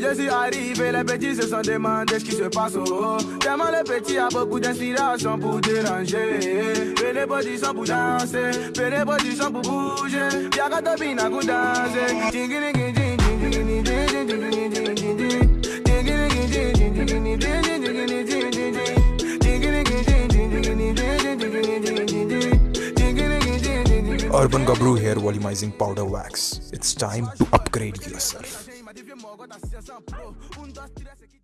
je suis arrivé, les petits se sont ce qui se passe. Oh, oh. Tellement a beaucoup d'inspiration pour déranger. Pour danser, pour bouger. Y'a qu'à pour danser. Urban Gabru Hair Volumizing Powder Wax. It's time to upgrade yourself. vieux mort, da t'a 600 pro. Um, dois, três, restes